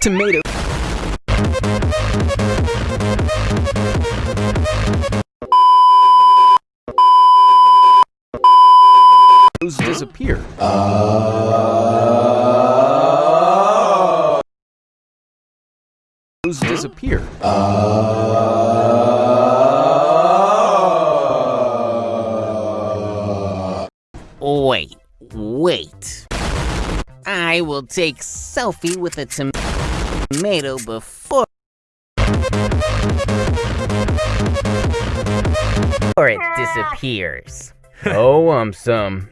tomato disappear. Those disappear. Wait, wait. I will take selfie with a tom tomato before or it disappears. Oh, um, some.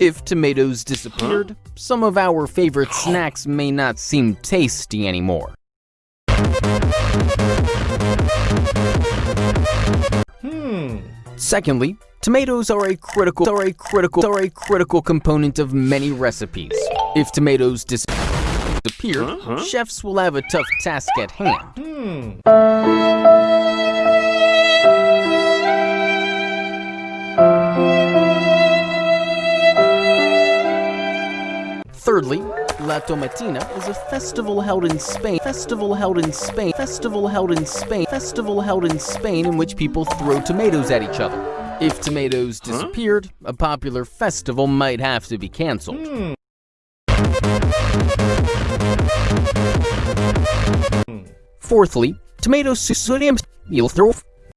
If tomatoes disappeared, some of our favorite snacks may not seem tasty anymore. Hmm. Secondly, tomatoes are a critical are a critical are a critical component of many recipes. If tomatoes disappear, huh? chefs will have a tough task at hand. Hmm. Thirdly, La Tomatina is a festival held in Spain, festival held in Spain, festival held in Spain, festival held in Spain in which people throw tomatoes at each other. If tomatoes disappeared, huh? a popular festival might have to be cancelled. Hmm. Fourthly, tomato sodium you'll throw